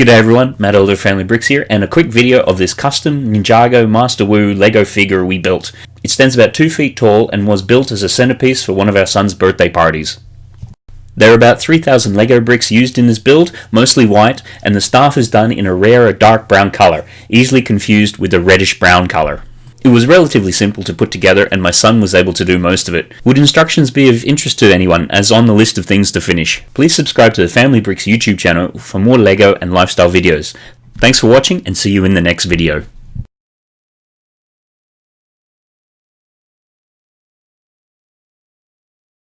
G'day everyone, Matt Elder Family Bricks here, and a quick video of this custom Ninjago Master Wu Lego figure we built. It stands about 2 feet tall and was built as a centerpiece for one of our son's birthday parties. There are about 3,000 Lego bricks used in this build, mostly white, and the staff is done in a rare dark brown color, easily confused with the reddish brown color. It was relatively simple to put together and my son was able to do most of it. Would instructions be of interest to anyone as on the list of things to finish? Please subscribe to the Family Bricks YouTube channel for more LEGO and lifestyle videos. Thanks for watching and see you in the next video.